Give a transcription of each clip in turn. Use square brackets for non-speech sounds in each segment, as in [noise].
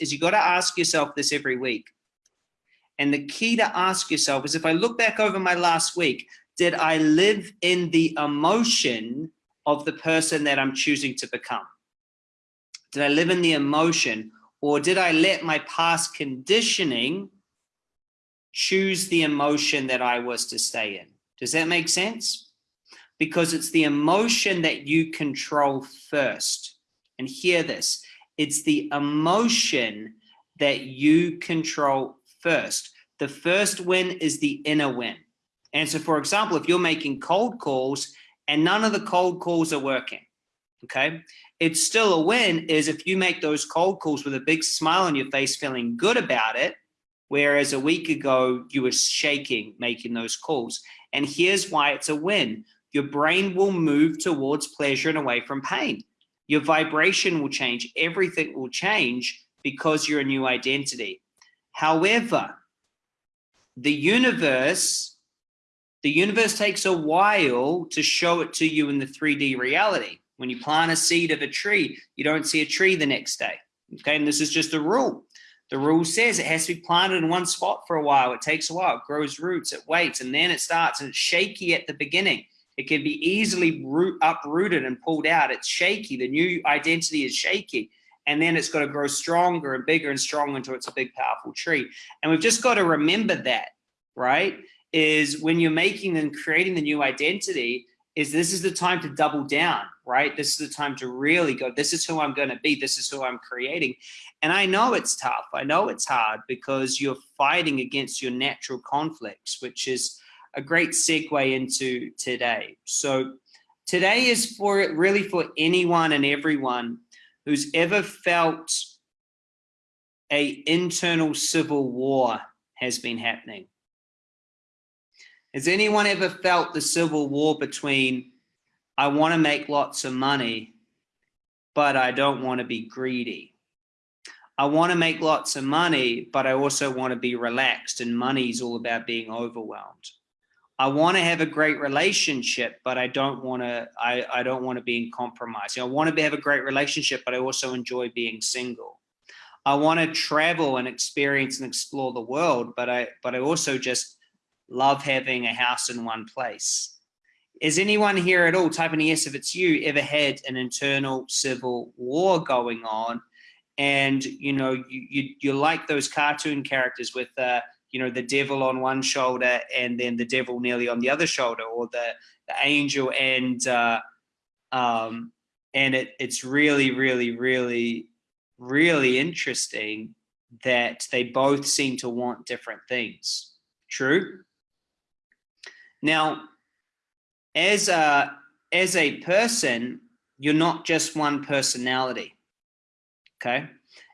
is you got to ask yourself this every week. And the key to ask yourself is if I look back over my last week, did I live in the emotion of the person that I'm choosing to become? Did I live in the emotion or did I let my past conditioning choose the emotion that I was to stay in? Does that make sense? Because it's the emotion that you control first. And hear this, it's the emotion that you control first. The first win is the inner win. And so, for example, if you're making cold calls and none of the cold calls are working, okay, it's still a win is if you make those cold calls with a big smile on your face, feeling good about it, whereas a week ago you were shaking making those calls. And here's why it's a win. Your brain will move towards pleasure and away from pain. Your vibration will change. Everything will change because you're a new identity. However, the universe, the universe takes a while to show it to you in the 3D reality. When you plant a seed of a tree, you don't see a tree the next day. Okay, and this is just a rule. The rule says it has to be planted in one spot for a while. It takes a while. It grows roots. It waits, and then it starts. And it's shaky at the beginning. It can be easily root, uprooted and pulled out. It's shaky. The new identity is shaky. And then it's got to grow stronger and bigger and stronger until it's a big, powerful tree. And we've just got to remember that, right? Is when you're making and creating the new identity, is this is the time to double down, right? This is the time to really go, this is who I'm going to be. This is who I'm creating. And I know it's tough. I know it's hard because you're fighting against your natural conflicts, which is a great segue into today. So today is for really for anyone and everyone who's ever felt a internal civil war has been happening. Has anyone ever felt the civil war between, I want to make lots of money, but I don't want to be greedy? I want to make lots of money, but I also want to be relaxed and money is all about being overwhelmed. I want to have a great relationship, but I don't want to, I, I don't want to be in compromise. You know, I want to have a great relationship, but I also enjoy being single. I want to travel and experience and explore the world, but I, but I also just love having a house in one place. Is anyone here at all, type in yes if it's you, ever had an internal civil war going on? And, you know, you, you, you like those cartoon characters with, uh, you know, the devil on one shoulder and then the devil nearly on the other shoulder or the, the angel and, uh, um, and it, it's really, really, really, really interesting that they both seem to want different things. True? Now, as a, as a person, you're not just one personality, okay?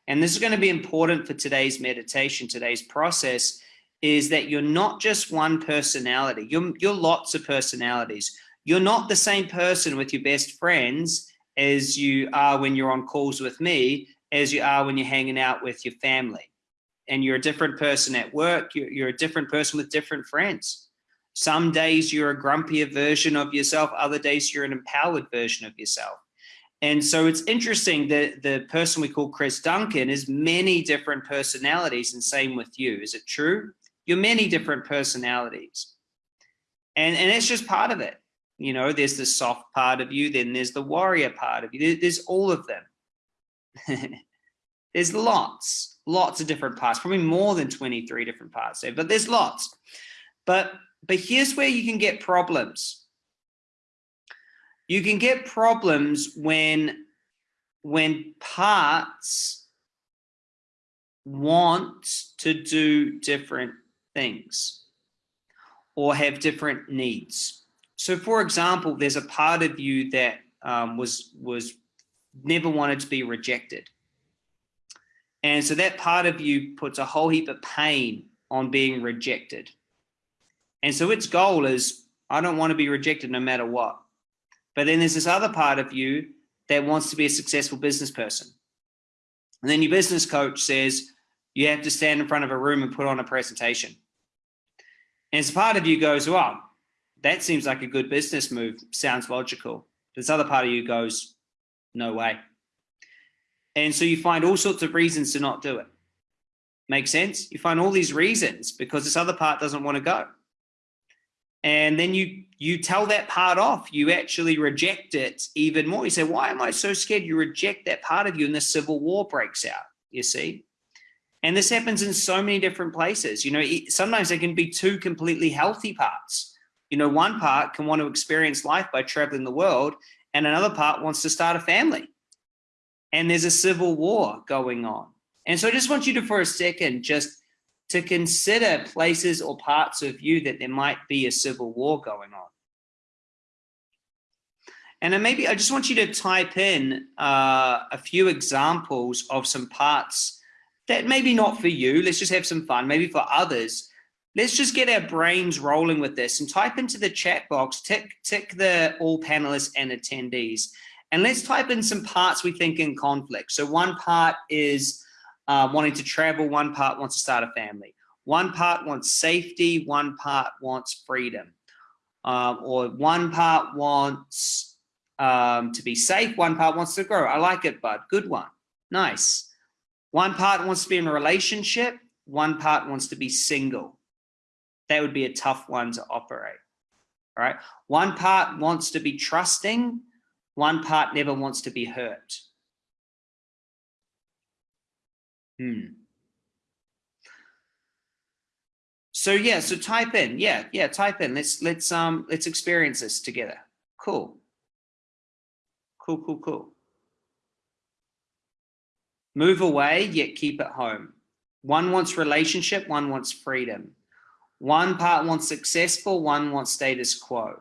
And this is going to be important for today's meditation, today's process, is that you're not just one personality. You're, you're lots of personalities. You're not the same person with your best friends as you are when you're on calls with me, as you are when you're hanging out with your family. And you're a different person at work. You're, you're a different person with different friends. Some days you're a grumpier version of yourself. Other days you're an empowered version of yourself. And so it's interesting that the person we call Chris Duncan is many different personalities and same with you. Is it true? You're many different personalities. And, and it's just part of it. You know, there's the soft part of you, then there's the warrior part of you. There's all of them. [laughs] there's lots, lots of different parts, probably more than 23 different parts there, but there's lots. But but here's where you can get problems. You can get problems when, when parts want to do different things or have different needs. So for example, there's a part of you that um, was, was never wanted to be rejected. And so that part of you puts a whole heap of pain on being rejected. And so its goal is, I don't want to be rejected no matter what. But then there's this other part of you that wants to be a successful business person. And then your business coach says, you have to stand in front of a room and put on a presentation. And as part of you goes, well, that seems like a good business move. Sounds logical. This other part of you goes, no way. And so you find all sorts of reasons to not do it. Make sense? You find all these reasons because this other part doesn't want to go. And then you you tell that part off. You actually reject it even more. You say, why am I so scared? You reject that part of you and the civil war breaks out, you see? And this happens in so many different places. You know, sometimes there can be two completely healthy parts. You know, one part can want to experience life by traveling the world and another part wants to start a family. And there's a civil war going on. And so I just want you to, for a second, just to consider places or parts of you that there might be a civil war going on. And then maybe I just want you to type in uh, a few examples of some parts that maybe not for you, let's just have some fun, maybe for others. Let's just get our brains rolling with this and type into the chat box, tick, tick the all panelists and attendees. And let's type in some parts we think in conflict. So one part is uh, wanting to travel, one part wants to start a family. One part wants safety, one part wants freedom. Um, or one part wants um, to be safe, one part wants to grow. I like it, bud. Good one. Nice. One part wants to be in a relationship, one part wants to be single. That would be a tough one to operate, right? One part wants to be trusting, one part never wants to be hurt. Hmm. So yeah, so type in, yeah, yeah, type in. Let's let's um let's experience this together. Cool. Cool, cool, cool. Move away, yet keep at home. One wants relationship, one wants freedom. One part wants successful, one wants status quo.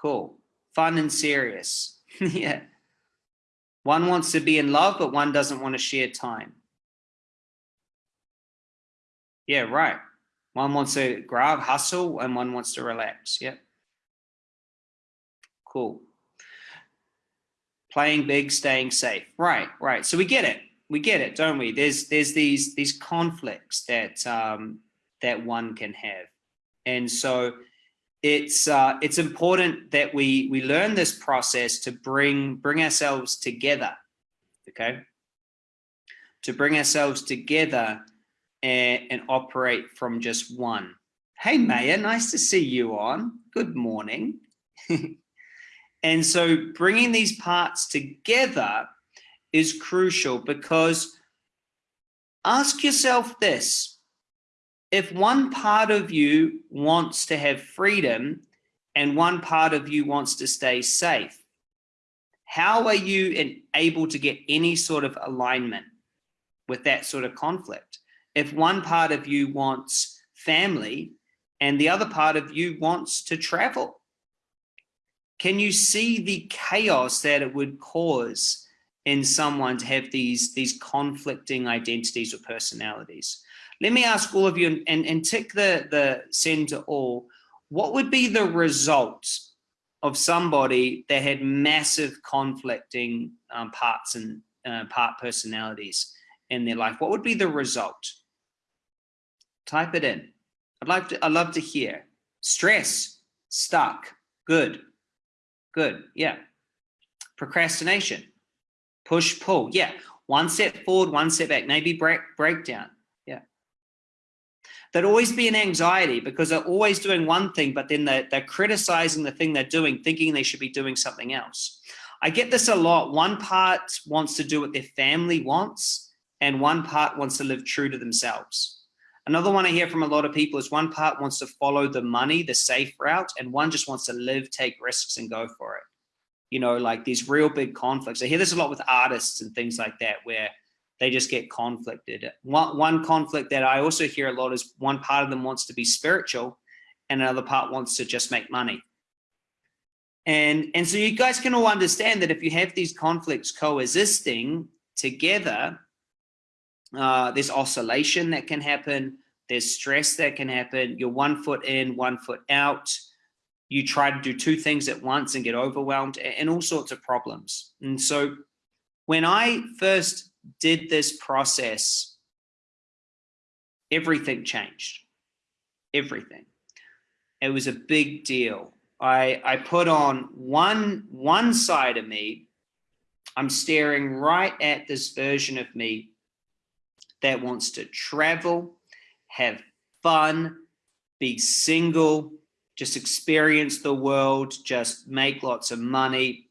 Cool. Fun and serious. [laughs] yeah. One wants to be in love, but one doesn't want to share time. Yeah, right. One wants to grab, hustle, and one wants to relax. Yep. Cool playing big, staying safe. Right, right. So we get it. We get it, don't we? There's there's these these conflicts that um, that one can have, and so it's uh, it's important that we we learn this process to bring bring ourselves together. Okay, to bring ourselves together and, and operate from just one. Hey, Maya, nice to see you on. Good morning. [laughs] And so bringing these parts together is crucial because ask yourself this, if one part of you wants to have freedom and one part of you wants to stay safe, how are you able to get any sort of alignment with that sort of conflict? If one part of you wants family and the other part of you wants to travel, can you see the chaos that it would cause in someone to have these, these conflicting identities or personalities? Let me ask all of you and, and tick the, the send to all. What would be the result of somebody that had massive conflicting um, parts and uh, part personalities in their life? What would be the result? Type it in. I'd like to, I'd love to hear. Stress, stuck, good. Good. Yeah. Procrastination. Push, pull. Yeah. One step forward, one step back. Maybe break breakdown. Yeah. There'd always be an anxiety because they're always doing one thing, but then they're, they're criticizing the thing they're doing, thinking they should be doing something else. I get this a lot. One part wants to do what their family wants, and one part wants to live true to themselves. Another one I hear from a lot of people is one part wants to follow the money, the safe route, and one just wants to live, take risks and go for it. You know, like these real big conflicts. I hear this a lot with artists and things like that, where they just get conflicted. One, one conflict that I also hear a lot is one part of them wants to be spiritual and another part wants to just make money. And, and so you guys can all understand that if you have these conflicts coexisting together, uh, there's oscillation that can happen. There's stress that can happen. You're one foot in, one foot out. You try to do two things at once and get overwhelmed and all sorts of problems. And so when I first did this process, everything changed. Everything. It was a big deal. I, I put on one, one side of me I'm staring right at this version of me that wants to travel, have fun, be single, just experience the world, just make lots of money.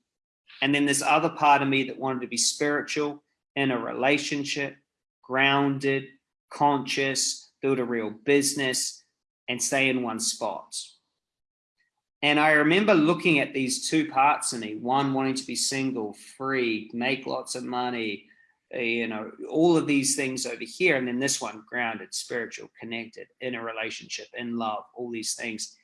And then this other part of me that wanted to be spiritual, in a relationship, grounded, conscious, build a real business, and stay in one spot. And I remember looking at these two parts of me, one wanting to be single, free, make lots of money, you know, all of these things over here. And then this one, grounded, spiritual, connected, in a relationship, in love, all these things.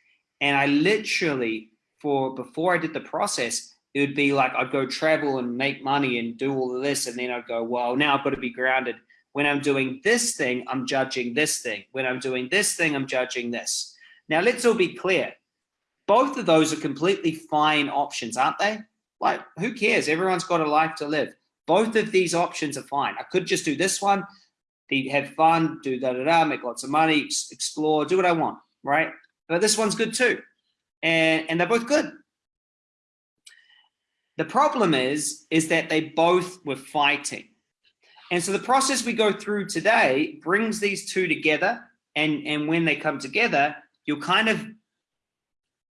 And I literally, for before I did the process, it would be like I'd go travel and make money and do all of this. And then I'd go, well, now I've got to be grounded. When I'm doing this thing, I'm judging this thing. When I'm doing this thing, I'm judging this. Now, let's all be clear both of those are completely fine options, aren't they? Like, who cares? Everyone's got a life to live. Both of these options are fine. I could just do this one, have fun, do da da da, make lots of money, explore, do what I want, right? But this one's good too. And, and they're both good. The problem is, is that they both were fighting. And so the process we go through today brings these two together. And, and when they come together, you'll kind of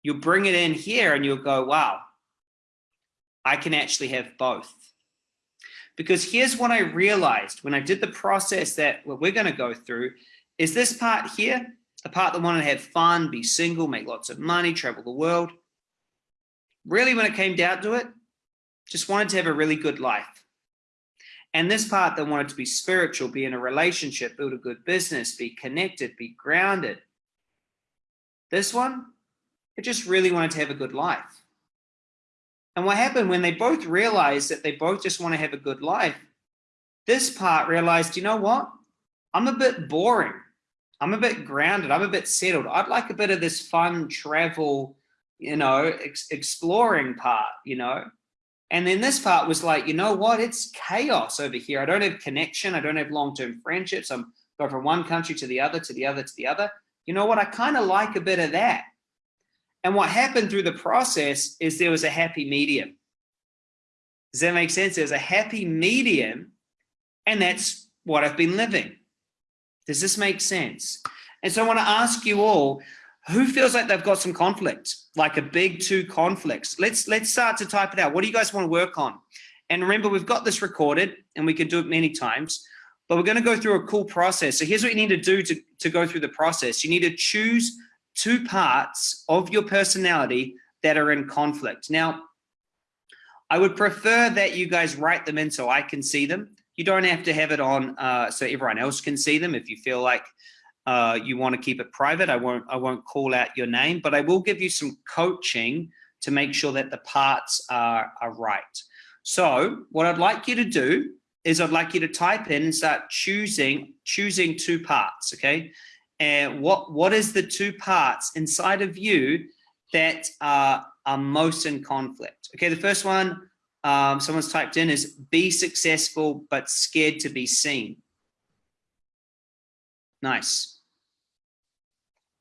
you'll bring it in here and you'll go, wow, I can actually have both. Because here's what I realized when I did the process that what we're going to go through is this part here, the part that wanted to have fun, be single, make lots of money, travel the world. Really, when it came down to it, just wanted to have a really good life. And this part that wanted to be spiritual, be in a relationship, build a good business, be connected, be grounded. This one, they just really wanted to have a good life. And what happened when they both realized that they both just want to have a good life, this part realized, you know what? I'm a bit boring. I'm a bit grounded. I'm a bit settled. I'd like a bit of this fun travel, you know, ex exploring part, you know? And then this part was like, you know what? It's chaos over here. I don't have connection. I don't have long-term friendships. I'm going from one country to the other, to the other, to the other. You know what? I kind of like a bit of that. And what happened through the process is there was a happy medium. Does that make sense? There's a happy medium, and that's what I've been living. Does this make sense? And so I want to ask you all, who feels like they've got some conflict, like a big two conflicts? Let's let's start to type it out. What do you guys want to work on? And remember, we've got this recorded, and we can do it many times. But we're going to go through a cool process. So here's what you need to do to, to go through the process. You need to choose two parts of your personality that are in conflict. Now, I would prefer that you guys write them in so I can see them. You don't have to have it on uh, so everyone else can see them. If you feel like uh, you want to keep it private, I won't, I won't call out your name, but I will give you some coaching to make sure that the parts are, are right. So what I'd like you to do is I'd like you to type in and start choosing, choosing two parts, okay? And what what is the two parts inside of you that are, are most in conflict? Okay the first one um, someone's typed in is be successful but scared to be seen. Nice.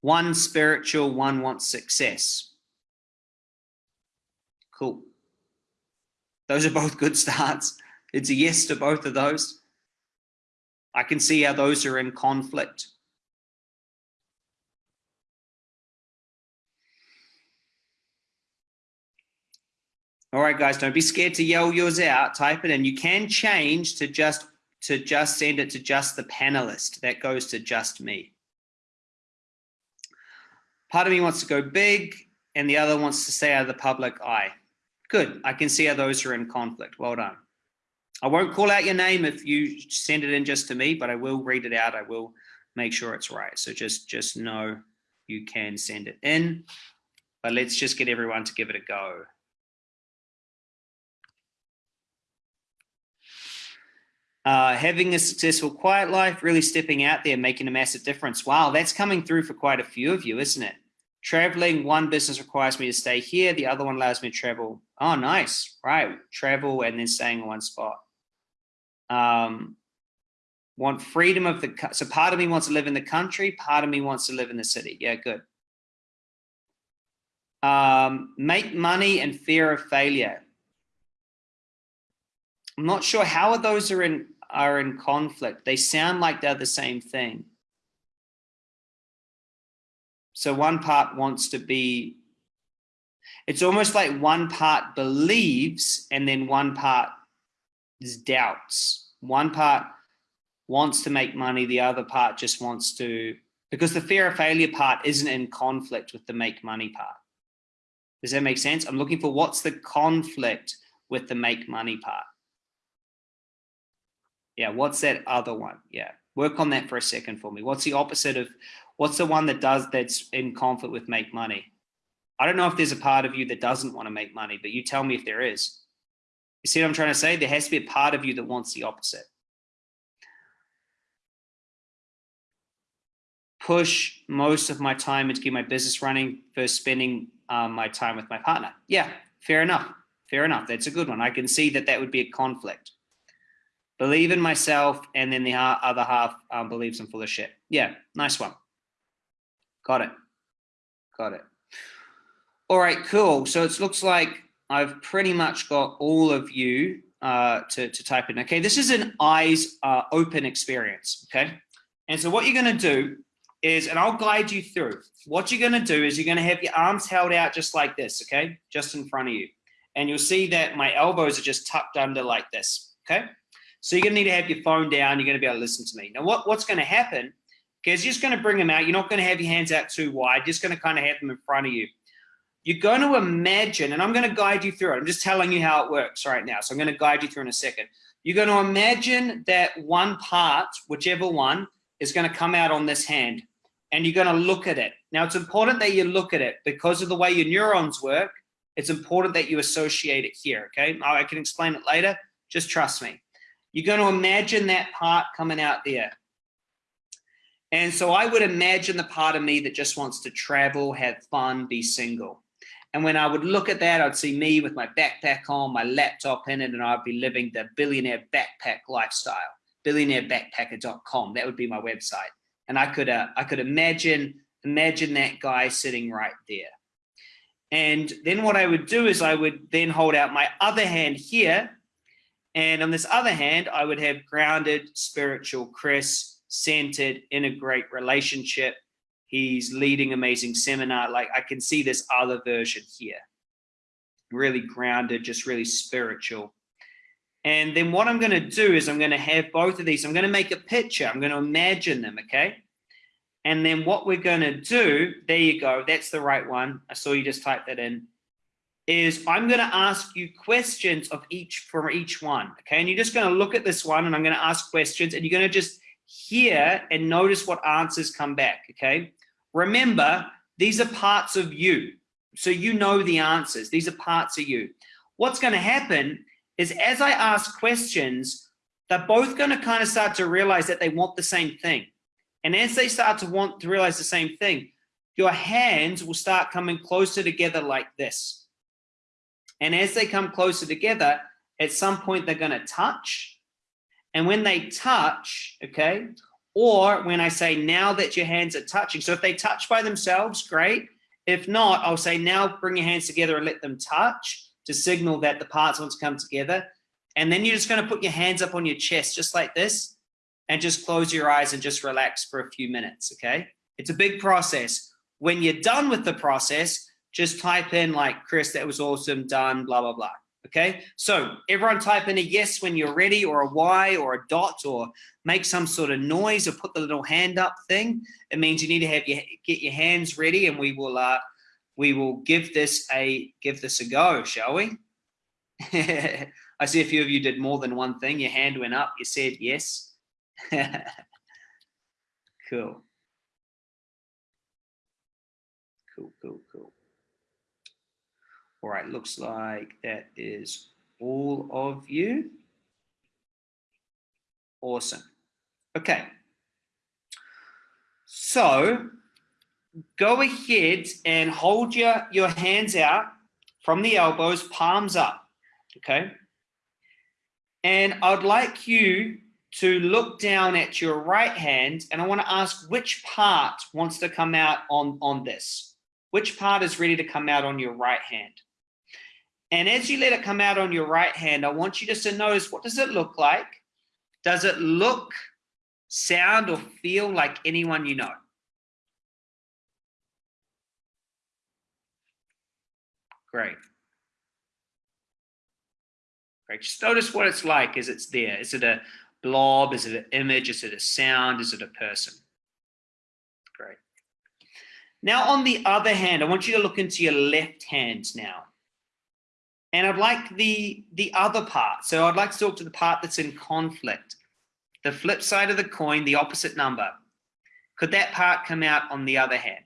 One spiritual one wants success. Cool. Those are both good [laughs] starts. It's a yes to both of those. I can see how those are in conflict All right, guys, don't be scared to yell yours out. Type it in. You can change to just to just send it to just the panelist. That goes to just me. Part of me wants to go big and the other wants to stay out of the public eye. Good. I can see how those are in conflict. Well done. I won't call out your name if you send it in just to me, but I will read it out. I will make sure it's right. So just, just know you can send it in, but let's just get everyone to give it a go. Uh, having a successful quiet life, really stepping out there, making a massive difference. Wow, that's coming through for quite a few of you, isn't it? Traveling, one business requires me to stay here, the other one allows me to travel. Oh, nice, right? Travel and then staying in one spot. Um, want freedom of the, so part of me wants to live in the country, part of me wants to live in the city. Yeah, good. Um, make money and fear of failure. I'm not sure how are those are in are in conflict. They sound like they're the same thing. So one part wants to be, it's almost like one part believes and then one part is doubts. One part wants to make money, the other part just wants to, because the fear of failure part isn't in conflict with the make money part. Does that make sense? I'm looking for what's the conflict with the make money part. Yeah, what's that other one? Yeah, work on that for a second for me. What's the opposite of, what's the one that does, that's in conflict with make money? I don't know if there's a part of you that doesn't want to make money, but you tell me if there is. You see what I'm trying to say? There has to be a part of you that wants the opposite. Push most of my time into keep my business running versus spending um, my time with my partner. Yeah, fair enough. Fair enough. That's a good one. I can see that that would be a conflict believe in myself, and then the other half um, believes I'm full of shit. Yeah, nice one. Got it. Got it. All right, cool. So it looks like I've pretty much got all of you uh, to, to type in. Okay, this is an eyes uh, open experience. Okay, and so what you're going to do is, and I'll guide you through. What you're going to do is you're going to have your arms held out just like this. Okay, just in front of you, and you'll see that my elbows are just tucked under like this. Okay. So you're going to need to have your phone down. You're going to be able to listen to me. Now, what, what's going to happen is you're just going to bring them out. You're not going to have your hands out too wide. You're just going to kind of have them in front of you. You're going to imagine, and I'm going to guide you through it. I'm just telling you how it works right now. So I'm going to guide you through in a second. You're going to imagine that one part, whichever one, is going to come out on this hand. And you're going to look at it. Now, it's important that you look at it because of the way your neurons work. It's important that you associate it here, okay? I can explain it later. Just trust me. You're going to imagine that part coming out there. And so I would imagine the part of me that just wants to travel, have fun, be single. And when I would look at that, I'd see me with my backpack on, my laptop in it, and I'd be living the billionaire backpack lifestyle, billionairebackpacker.com. That would be my website. And I could, uh, I could imagine, imagine that guy sitting right there. And then what I would do is I would then hold out my other hand here and on this other hand, I would have grounded, spiritual Chris, centered in a great relationship. He's leading amazing seminar. Like I can see this other version here. Really grounded, just really spiritual. And then what I'm going to do is I'm going to have both of these. I'm going to make a picture. I'm going to imagine them, okay? And then what we're going to do, there you go. That's the right one. I saw you just type that in is I'm going to ask you questions of each from each one. Okay. And you're just going to look at this one and I'm going to ask questions and you're going to just hear and notice what answers come back. Okay. Remember, these are parts of you. So you know the answers. These are parts of you. What's going to happen is as I ask questions, they're both going to kind of start to realize that they want the same thing. And as they start to want to realize the same thing, your hands will start coming closer together like this. And as they come closer together, at some point they're going to touch. And when they touch, okay, or when I say now that your hands are touching, so if they touch by themselves, great. If not, I'll say now bring your hands together and let them touch to signal that the parts want to come together. And then you're just going to put your hands up on your chest just like this and just close your eyes and just relax for a few minutes, okay? It's a big process. When you're done with the process, just type in like, Chris, that was awesome, done, blah, blah, blah. Okay, so everyone type in a yes when you're ready or a Y or a dot or make some sort of noise or put the little hand up thing. It means you need to have your get your hands ready and we will uh we will give this a give this a go, shall we? [laughs] I see a few of you did more than one thing. Your hand went up, you said yes. [laughs] cool. Cool, cool, cool. All right, looks like that is all of you. Awesome. Okay. So go ahead and hold your, your hands out from the elbows, palms up, okay? And I'd like you to look down at your right hand and I want to ask which part wants to come out on, on this? Which part is ready to come out on your right hand? And as you let it come out on your right hand, I want you just to notice what does it look like? Does it look, sound, or feel like anyone you know? Great. Great. Just notice what it's like as it's there. Is it a blob? Is it an image? Is it a sound? Is it a person? Great. Now, on the other hand, I want you to look into your left hand now. And I'd like the, the other part. So I'd like to talk to the part that's in conflict. The flip side of the coin, the opposite number. Could that part come out on the other hand?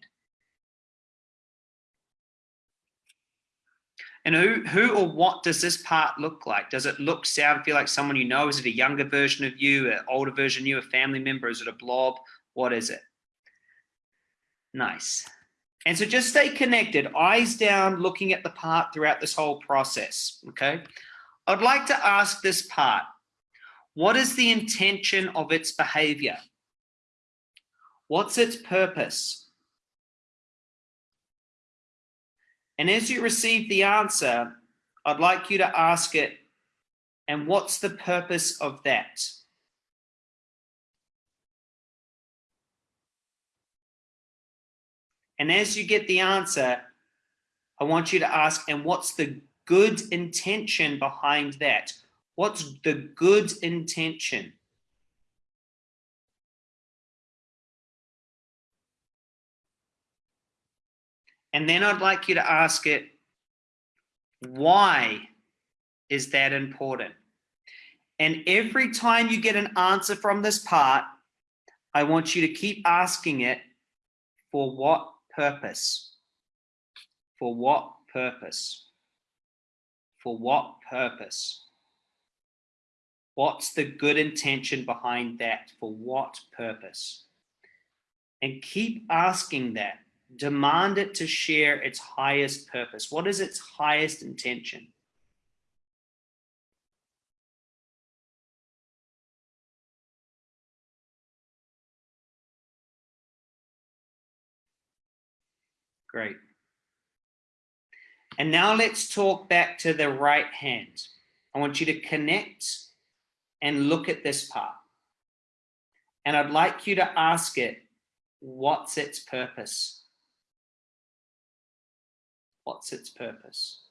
And who, who or what does this part look like? Does it look, sound, feel like someone you know? Is it a younger version of you, an older version of you, a family member? Is it a blob? What is it? Nice. And so just stay connected, eyes down, looking at the part throughout this whole process, okay? I'd like to ask this part, what is the intention of its behavior? What's its purpose? And as you receive the answer, I'd like you to ask it, and what's the purpose of that? And as you get the answer, I want you to ask, and what's the good intention behind that? What's the good intention? And then I'd like you to ask it, why is that important? And every time you get an answer from this part, I want you to keep asking it, for what purpose? For what purpose? For what purpose? What's the good intention behind that? For what purpose? And keep asking that demand it to share its highest purpose. What is its highest intention? Great. And now let's talk back to the right hand. I want you to connect and look at this part. And I'd like you to ask it, what's its purpose? What's its purpose?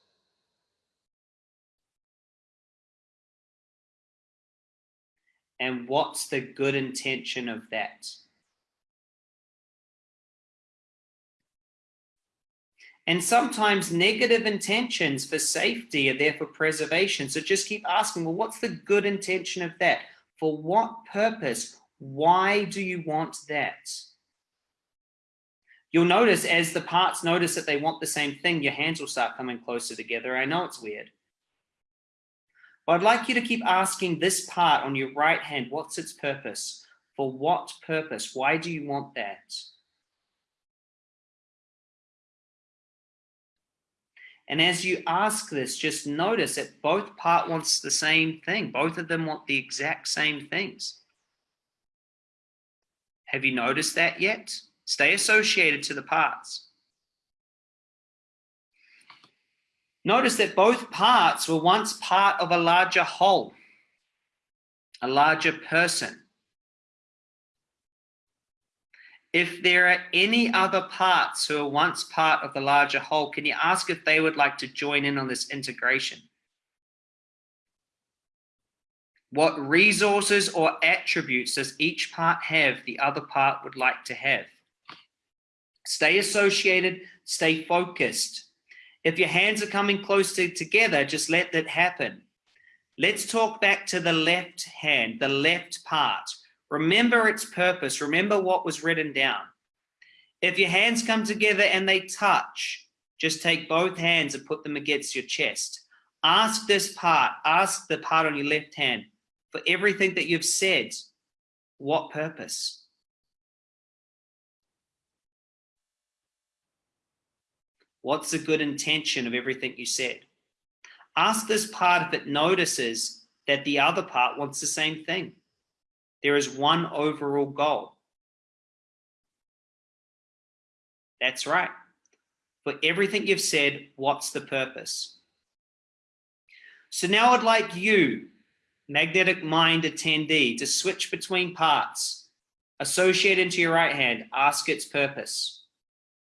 And what's the good intention of that? And sometimes negative intentions for safety are there for preservation. So just keep asking, well, what's the good intention of that? For what purpose? Why do you want that? You'll notice as the parts notice that they want the same thing, your hands will start coming closer together. I know it's weird. But I'd like you to keep asking this part on your right hand, what's its purpose? For what purpose? Why do you want that? And as you ask this, just notice that both part wants the same thing. Both of them want the exact same things. Have you noticed that yet? Stay associated to the parts. Notice that both parts were once part of a larger whole, a larger person. If there are any other parts who are once part of the larger whole, can you ask if they would like to join in on this integration? What resources or attributes does each part have the other part would like to have? Stay associated, stay focused. If your hands are coming close to together, just let that happen. Let's talk back to the left hand, the left part. Remember its purpose. Remember what was written down. If your hands come together and they touch, just take both hands and put them against your chest. Ask this part, ask the part on your left hand for everything that you've said, what purpose? What's the good intention of everything you said? Ask this part if it notices that the other part wants the same thing. There is one overall goal. That's right. For everything you've said, what's the purpose? So now I'd like you, magnetic mind attendee, to switch between parts. Associate into your right hand, ask its purpose.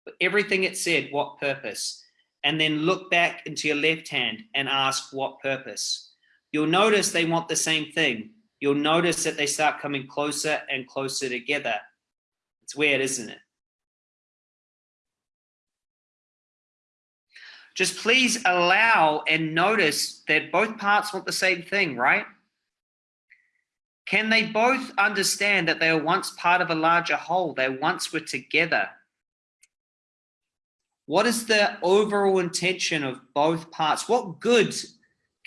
For everything it said, what purpose? And then look back into your left hand and ask what purpose. You'll notice they want the same thing. You'll notice that they start coming closer and closer together. It's weird, isn't it? Just please allow and notice that both parts want the same thing, right? Can they both understand that they were once part of a larger whole? They once were together. What is the overall intention of both parts? What good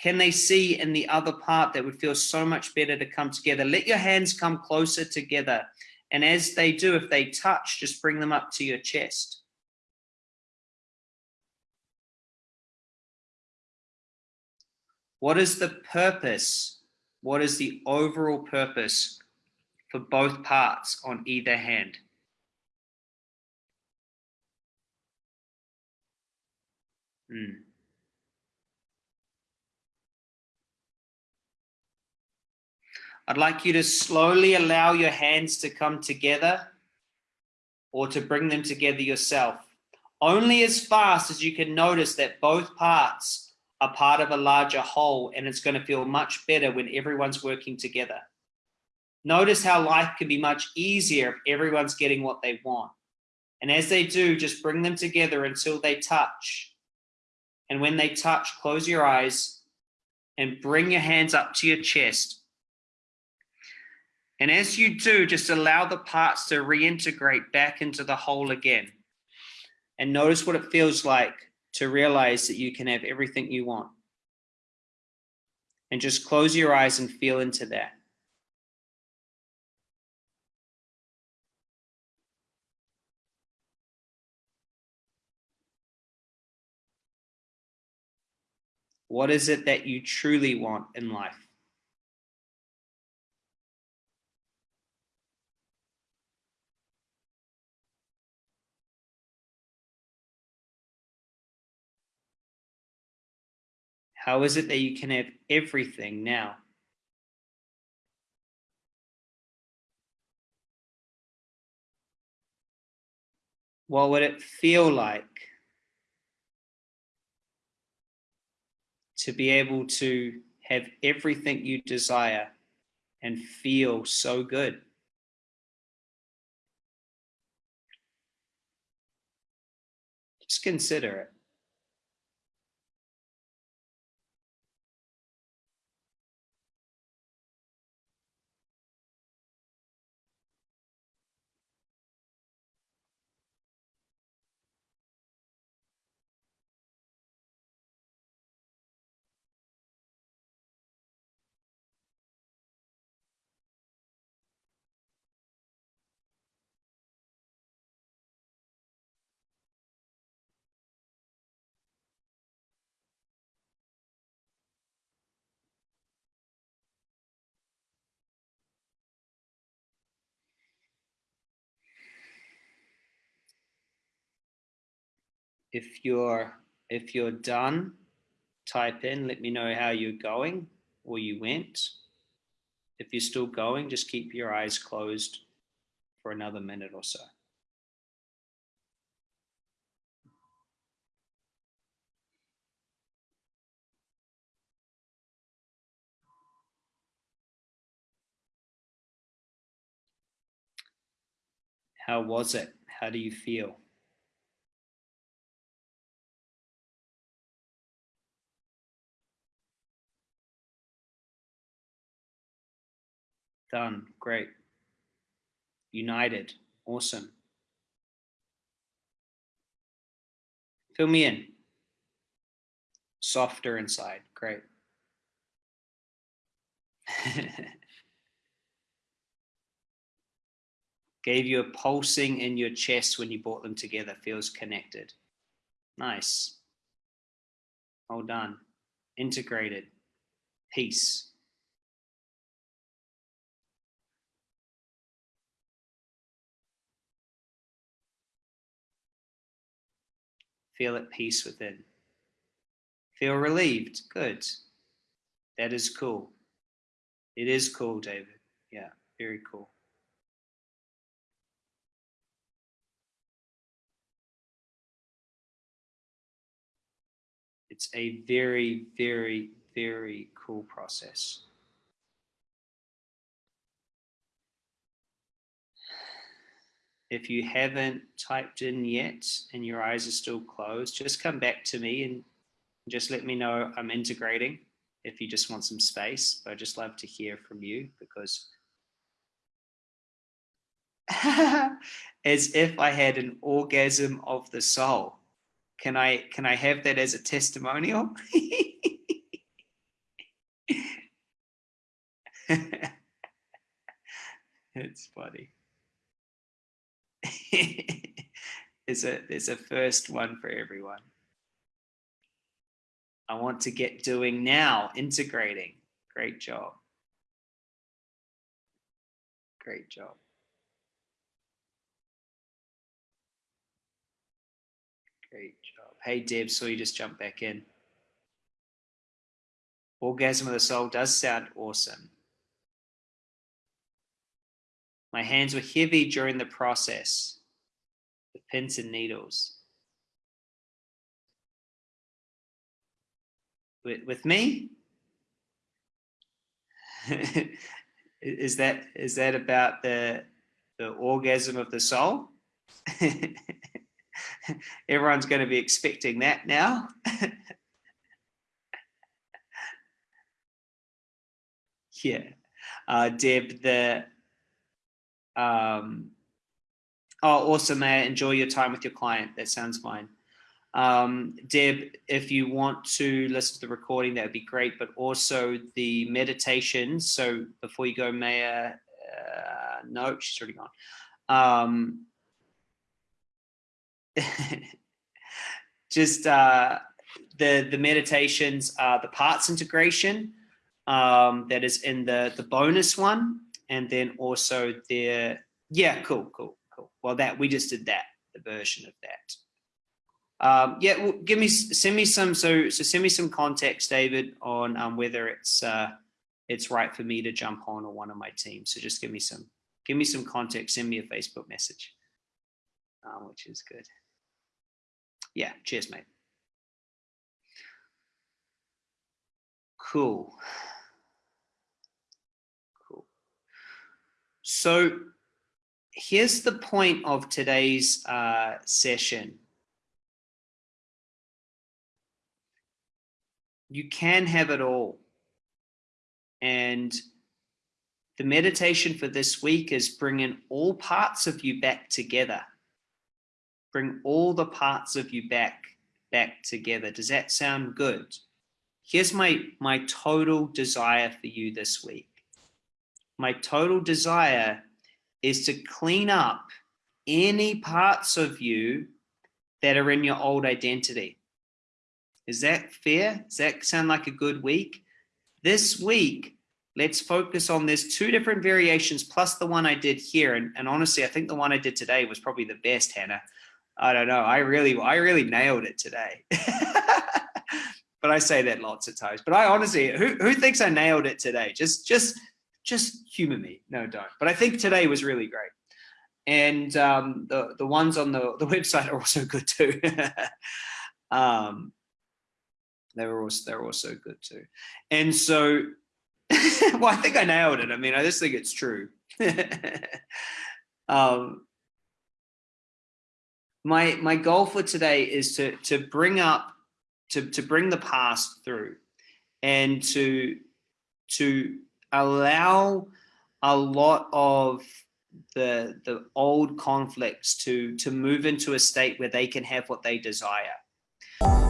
can they see in the other part that would feel so much better to come together? Let your hands come closer together. And as they do, if they touch, just bring them up to your chest. What is the purpose what is the overall purpose for both parts on either hand? Hmm. I'd like you to slowly allow your hands to come together or to bring them together yourself. Only as fast as you can notice that both parts are part of a larger whole and it's going to feel much better when everyone's working together. Notice how life can be much easier if everyone's getting what they want. And as they do, just bring them together until they touch. And when they touch, close your eyes and bring your hands up to your chest. And as you do, just allow the parts to reintegrate back into the whole again. And notice what it feels like to realize that you can have everything you want. And just close your eyes and feel into that. What is it that you truly want in life? How is it that you can have everything now? What would it feel like to be able to have everything you desire and feel so good? Just consider it. If you're if you're done, type in, let me know how you're going or you went. If you're still going, just keep your eyes closed for another minute or so. How was it? How do you feel? Done. Great. United. Awesome. Fill me in. Softer inside. Great. [laughs] Gave you a pulsing in your chest when you brought them together. Feels connected. Nice. Well done. Integrated. Peace. Feel at peace within. Feel relieved. Good. That is cool. It is cool, David. Yeah, very cool. It's a very, very, very cool process. If you haven't typed in yet and your eyes are still closed, just come back to me and just let me know I'm integrating if you just want some space. But I'd just love to hear from you because [laughs] as if I had an orgasm of the soul. Can I can I have that as a testimonial? [laughs] it's funny. [laughs] there's a there's a first one for everyone. I want to get doing now, integrating. Great job. Great job. Great job. Hey, Deb, so you just jump back in. Orgasm of the soul does sound awesome. My hands were heavy during the process, the pins and needles. With, with me? [laughs] is that is that about the the orgasm of the soul? [laughs] Everyone's going to be expecting that now. [laughs] yeah. Uh, Deb, the um, oh, awesome, May enjoy your time with your client. That sounds fine. Um, Deb, if you want to listen to the recording, that would be great, but also the meditation. So before you go, Maya, uh, no, she's already gone. Um, [laughs] just uh, the, the meditations are the parts integration um, that is in the, the bonus one and then also the, yeah, cool, cool. Well, that we just did that, the version of that. Um, yeah, well, give me, send me some, so, so send me some context, David, on um, whether it's, uh, it's right for me to jump on or one of my team. So just give me some, give me some context, send me a Facebook message, um, which is good. Yeah, cheers, mate. Cool. Cool. So here's the point of today's uh, session. You can have it all. And the meditation for this week is bringing all parts of you back together. Bring all the parts of you back, back together. Does that sound good? Here's my, my total desire for you this week my total desire is to clean up any parts of you that are in your old identity. Is that fair? Does that sound like a good week? This week, let's focus on there's two different variations plus the one I did here. And, and honestly, I think the one I did today was probably the best, Hannah. I don't know. I really, I really nailed it today. [laughs] but I say that lots of times. But I honestly, who, who thinks I nailed it today? Just, just just humor me. No, don't. But I think today was really great. And um, the, the ones on the, the [laughs] website are also good too. [laughs] um, they were also, they're also good too. And so, [laughs] well, I think I nailed it. I mean, I just think it's true. um, my, my goal for today is to, to bring up, to, to bring the past through and to, to allow a lot of the the old conflicts to to move into a state where they can have what they desire